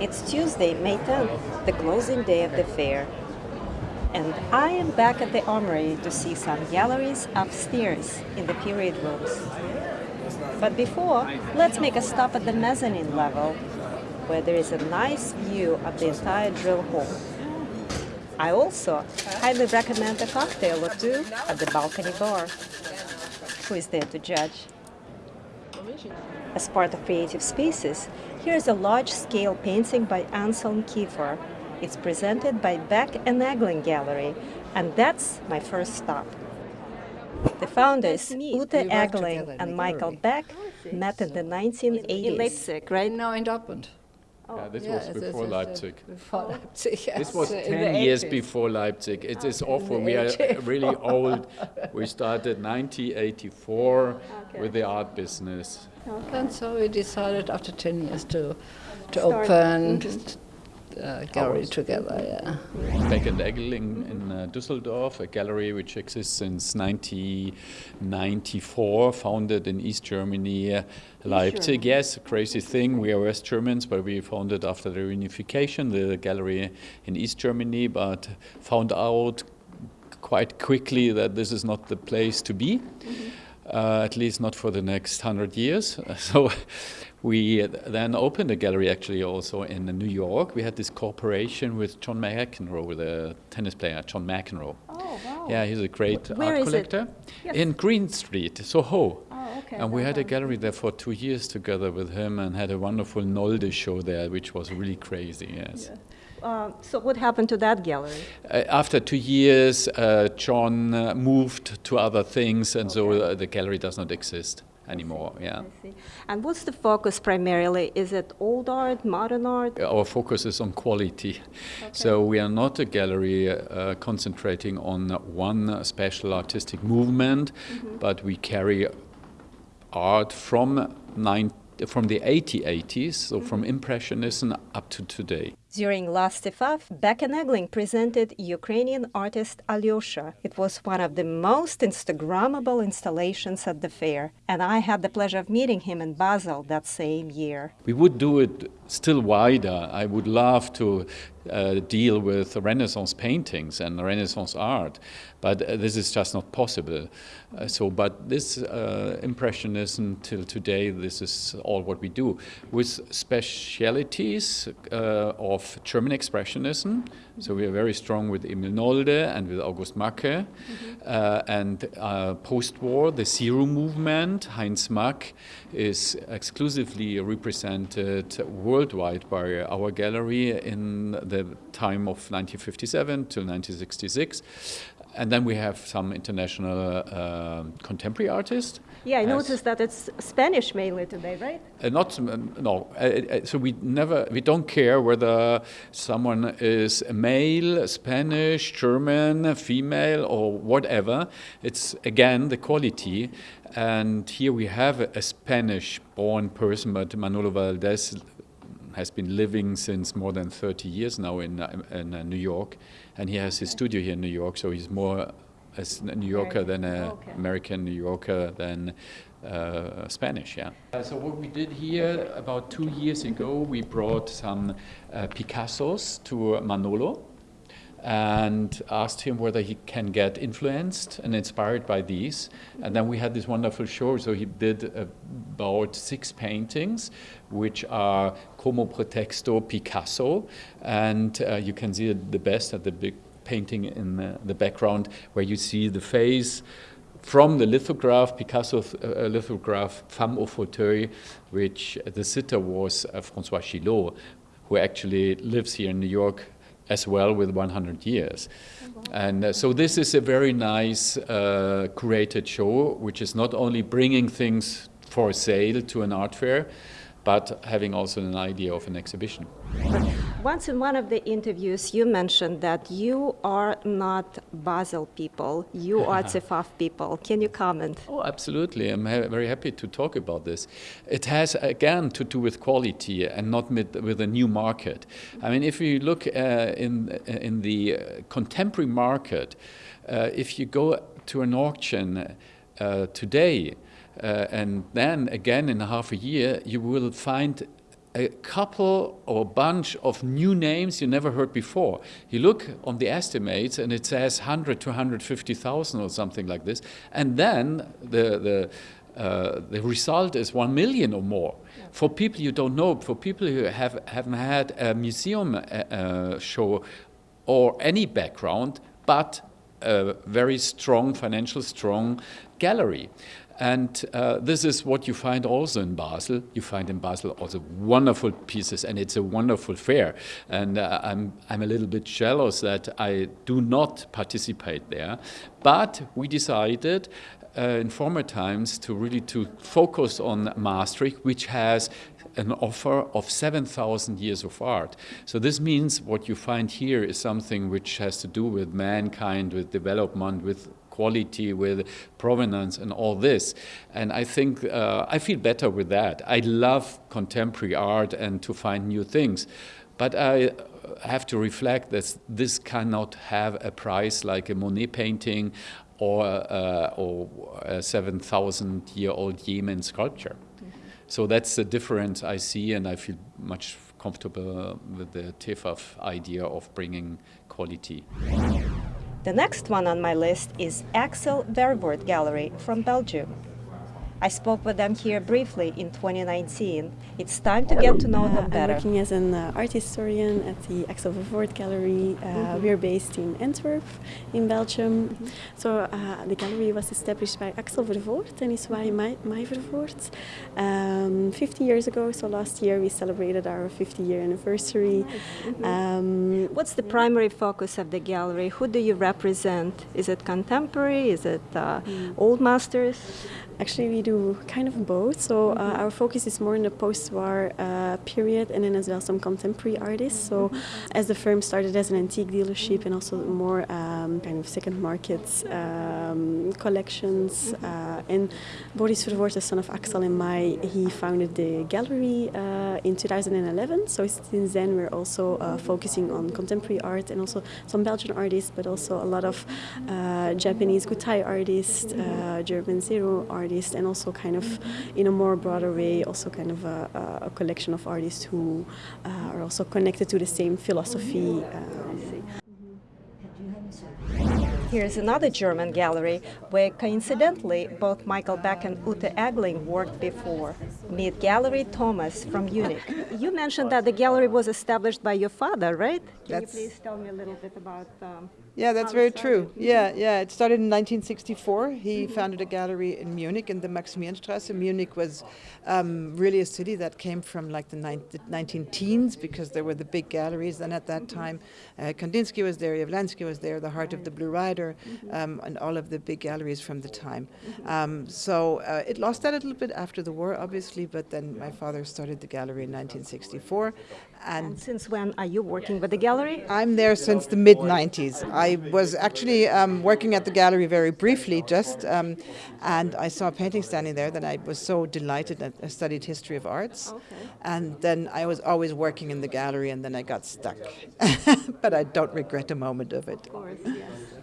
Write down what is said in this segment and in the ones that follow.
It's Tuesday, May 10th, the closing day of the fair. And I am back at the Armory to see some galleries upstairs in the period rooms. But before, let's make a stop at the mezzanine level, where there is a nice view of the entire drill hall. I also highly recommend a cocktail or two at the balcony bar. Who is there to judge? As part of Creative Spaces, here is a large-scale painting by Anselm Kiefer. It's presented by Beck and Eggeling Gallery, and that's my first stop. The founders, Ute Eggeling and Michael Beck, oh, met in the 1980s. In Leipzig, right? No, in Dortmund. Yeah, this Yeah, was before is, uh, Leipzig. Before Leipzig, yes. This was in 10 years 80s. before Leipzig. It is in awful. We are really old. We started 1984 with the art business. And so we decided after 10 years to, to Start. open a gallery Ours. together, yeah. Beck and Eggeling in uh, Düsseldorf, a gallery which exists since 1994, founded in East Germany, uh, Leipzig. Yes, crazy thing. We are West Germans, but we founded after the reunification the gallery in East Germany, but found out quite quickly that this is not the place to be. Uh, at least not for the next hundred years. So we then opened a gallery actually also in New York. We had this cooperation with John McEnroe, the tennis player John McEnroe. Oh, wow. Yeah, he's a great Where art collector Yes. in Greene Street, Soho. Oh, okay. And we had a gallery there for two years together with him and had a wonderful Nolde show there, which was really crazy, yes. Uh, so what happened to that gallery? Uh, after two years, uh, John uh, moved to other things, and so uh, the gallery does not exist anymore. Yeah. And what's the focus primarily? Is it old art, modern art? our focus is on quality. So we are not a gallery uh, concentrating on one special artistic movement, but we carry art from nine, from the 8080s, so from Impressionism up to today. During last TEFAF, Beck and Eggeling presented Ukrainian artist Aljoscha. It was one of the most Instagrammable installations at the fair, and I had the pleasure of meeting him in Basel that same year. We would do it still wider. I would love to uh, deal with Renaissance paintings and Renaissance art, but uh, this is just not possible. Uh, so, but this uh, Impressionism till today, this is all what we do. With specialities uh, of German Expressionism, so we are very strong with Emil Nolde and with August Macke, uh, and uh, post-war, the Zero movement, Heinz Mack is exclusively represented worldwide by our gallery in the time of 1957 till 1966. And then we have some international uh, contemporary artists. Yeah, I noticed that it's Spanish mainly today, right? uh, not um, no. Uh, uh, so we never we don't care whether someone is a male, Spanish, German, female, or whatever. It's again the quality. And here we have a, a Spanish-born person, but Manolo Valdés has been living since more than 30 years now in, uh, in uh, New York, and he has his studio here in New York. So he's more a New Yorker than an Okay. American New Yorker than uh, Spanish. Yeah. Uh, so what we did here about two years ago, we brought some uh, Picassos to Manolo and asked him whether he can get influenced and inspired by these. And then we had this wonderful show. So he did about six paintings, which are Como Pretexto Picasso. And uh, you can see the best at the big painting in the, the background, where you see the face from the lithograph, Picasso uh, lithograph Femme au fauteuil, which the sitter was uh, Francois Gilot, who actually lives here in New York as well with 100 years. And uh, so this is a very nice uh, show, which is not only bringing things for sale to an art fair, but having also an idea of an exhibition. Once in one of the interviews, you mentioned that you are not Basel people, you are TEFAF people. Can you comment? Oh, absolutely. I'm ha- very happy to talk about this. It has, again, to do with quality and not with, with a new market. I mean, if you look uh, in, in the uh, contemporary market, uh, if you go to an auction uh, today, uh, and then again in half a year, you will find a couple or a bunch of new names you never heard before. You look on the estimates and it says 100 to 150,000 or something like this. And then the, the, uh, the result is 1 million or more. For people you don't know, for people who have, haven't had a museum uh, uh, show or any background, but a very strong, financial strong gallery. And uh, this is what you find also in Basel. You find in Basel also wonderful pieces, and it's a wonderful fair. And uh, I'm, I'm a little bit jealous that I do not participate there. But we decided uh, in former times to really to focus on Maastricht, which has an offer of 7,000 years of art. So this means what you find here is something which has to do with mankind, with development, with quality, with provenance and all this. And I think uh, I feel better with that. I love contemporary art and to find new things. But I have to reflect that this cannot have a price like a Monet painting or, uh, or a 7,000 year old Yemen sculpture. So that's the difference I see, and I feel much comfortable with the TEFAF idea of bringing quality. The next one on my list is Axel Vervoordt Gallery from Belgium. I spoke with them here briefly in 2019. It's time to get to know them better. I'm working as an uh, art historian at the Axel Vervoordt Gallery. Uh, Mhm. We're based in Antwerp, in Belgium. Mm-hmm. So uh, the gallery was established by Axel Vervoordt and his wife Mai, Mai Vervoordt um, 50 years ago. So last year we celebrated our 50 year anniversary. Mm-hmm. Um, What's the primary focus of the gallery? Who do you represent? Is it contemporary? Is it uh, old masters? Actually, we do kind of both. So uh, our focus is more in the post-war uh, period, and then as well some contemporary artists. So, as the firm started as an antique dealership and also more um, kind of second markets um, collections, uh, and Boris Vervoordt, the son of Axel and Mai, he founded the gallery uh, in 2011. So since then, we're also uh, focusing on contemporary art and also some Belgian artists, but also a lot of uh, Japanese Gutai artists, uh, German Zero artists, and also kind of in a more broader way, also kind of a, a- collection of artists who are also connected to the same philosophy. Um, Here's another German gallery where coincidentally both Michael Beck and Ute Eggeling worked before. Meet Gallery Thomas from Munich. You mentioned that the gallery was established by your father, right? Can That's- you please tell me a little bit about um, Yeah, that's very true. started? Yeah, yeah. It started in 1964. He founded a gallery in Munich in the Maximilianstrasse. Munich was um, really a city that came from like the, the 19 teens because there were the big galleries And at that time. Uh, Kandinsky was there, Jawlensky was there, the Heart of the Blue Rider, um, and all of the big galleries from the time. Um, so uh, it lost that a little bit after the war, obviously, but then my father started the gallery in 1964. And And since when are you working with the gallery? I'm there since the mid 90s. I was actually um, working at the gallery very briefly, just, um, and I saw a painting standing there that I was so delighted that I studied history of arts. And then I was always working in the gallery, and then I got stuck. but I don't regret a moment of it.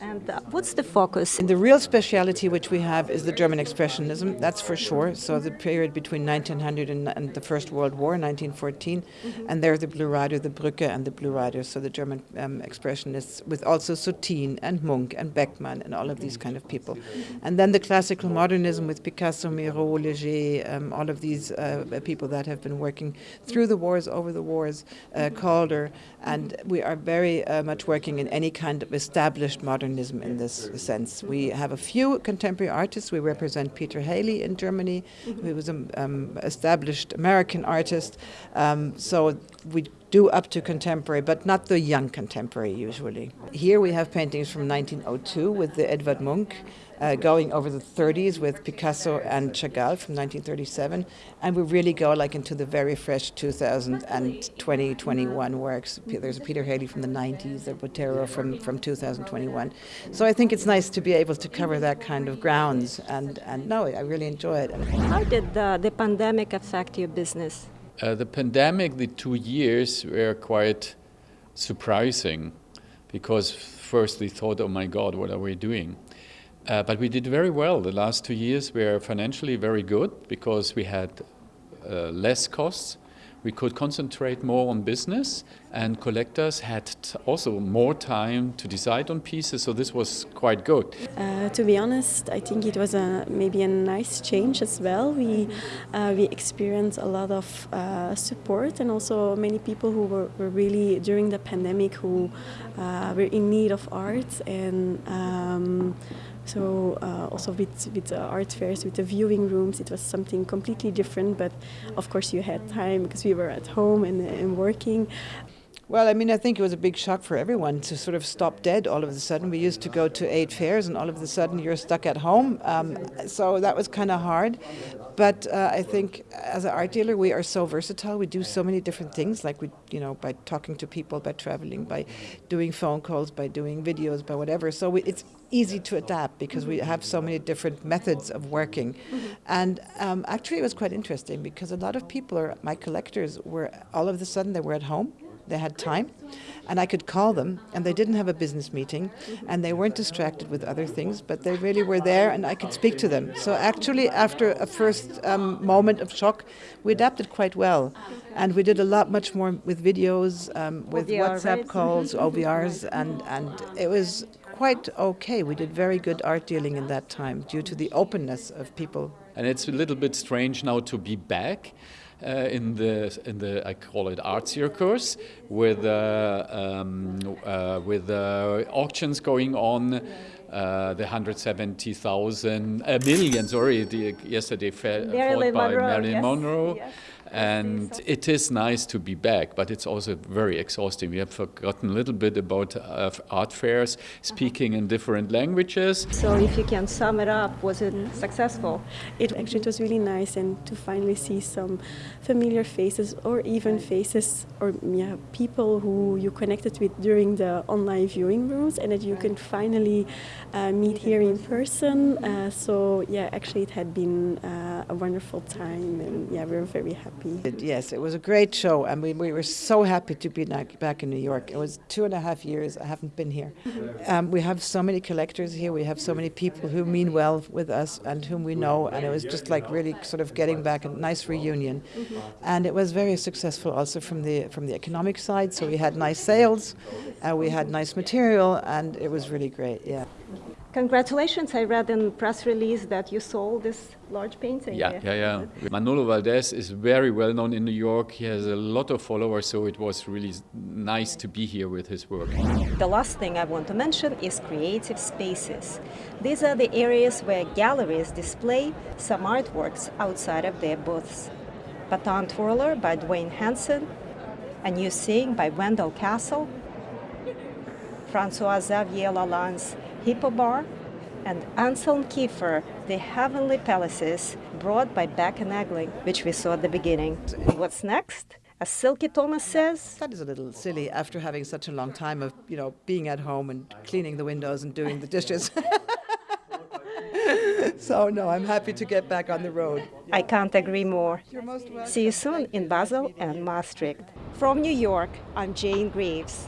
And uh, what's the focus? And the real speciality which we have is the German Expressionism, that's for sure. So the period between 1900 and, and the First World War, 1914, and there the Blue Rider, the Brücke, and the Blue Rider. So the German um, Expressionists, with also Soutine and Munch and Beckmann and all of these kind of people. And then the classical modernism with Picasso, Miro, Leger, um, all of these uh, people that have been working through the wars, over the wars, uh, Calder, and we are very uh, much working in any kind of established modernism in this sense. We have a few contemporary artists. We represent Peter Halley in Germany, who was an um, established American artist. Um, so we do up to contemporary, but not the young contemporary usually. Here we have paintings from 1902 with the Edvard Munch. Uh, going over the 30s with Picasso and Chagall from 1937, and we really go like into the very fresh 2020 21 works. There's Peter Halley from the 90s, a Botero from, from 2021. So I think it's nice to be able to cover that kind of grounds, and, and no, I really enjoy it. How did uh, the pandemic affect your business? Uh, the pandemic, the two years were quite surprising because first we thought, oh my God, what are we doing? Uh, but we did very well. The last two years were financially very good because we had uh, less costs. We could concentrate more on business, and collectors had also more time to decide on pieces. So this was quite good. Uh, to be honest, I think it was a, maybe a nice change as well. We uh, we experienced a lot of uh, support and also many people who were, were really during the pandemic who uh, were in need of art and. Um, so uh, also with with the art fairs, with the viewing rooms, it was something completely different. But of course, you had time because we were at home and, and working. Well, I mean, I think it was a big shock for everyone to sort of stop dead all of a sudden. We used to go to eight fairs, and all of a sudden you're stuck at home. Um, so that was kind of hard. But uh, I think as an art dealer, we are so versatile. We do so many different things, like we, you know, by talking to people, by traveling, by doing phone calls, by doing videos, by whatever. So we, it's easy to adapt because we have so many different methods of working. And um, actually, it was quite interesting because a lot of people, are, my collectors, were all of a sudden they were at home they had time, and I could call them, and they didn't have a business meeting, and they weren't distracted with other things, but they really were there, and I could speak to them. So actually, after a first um, moment of shock, we adapted quite well, and we did a lot much more with videos, um, with OVR, WhatsApp right? calls, OVRs, and and it was quite okay. We did very good art dealing in that time due to the openness of people And it's a little bit strange now to be back. Uh, in the in the I call it art circus with uh, um, uh, with uh, auctions going on. Uh, the 170,000 uh, million, sorry, the, yesterday Marilyn fought by Monroe, Marilyn yes, Monroe. yes. And it is nice to be back, but it's also very exhausting. We have forgotten a little bit about uh, art fairs, speaking in different languages. So if you can sum it up, was it successful? It actually it was really nice and to finally see some familiar faces or even faces or yeah people who you connected with during the online viewing rooms and that you can finally uh, meet here in person. Uh, so yeah, actually it had been uh, a wonderful time and yeah we were very happy. It- Yes, it was a great show, and we, we were so happy to be back, back in New York. It was two and a half years I haven't been here. Um, we have so many collectors here. We have so many people who mean well with us and whom we know, and it was just like really sort of getting back a nice reunion. And it was very successful also from the from the economic side. So we had nice sales, uh, we had nice material, and it was really great. Yeah. Congratulations! I read in press release that you sold this large painting. Yeah, yeah, yeah. Manolo Valdés is very well known in New York. He has a lot of followers, so it was really nice to be here with his work. The last thing I want to mention is creative spaces. These are the areas where galleries display some artworks outside of their booths. Baton Twirler by Duane Hanson, A New Seeing by Wendell Castle, Francois Xavier Lalanne's Hippo Bar, and Anselm Kiefer, The Heavenly Palaces, brought by Beck and Eggeling, which we saw at the beginning. What's next? As Silke Thomas says, That is a little silly after having such a long time of, you know, being at home and cleaning the windows and doing the dishes. so no, I'm happy to get back on the road. I can't agree more. You're most welcome. See you soon in Basel and Maastricht. From New York, I'm Jane Greaves.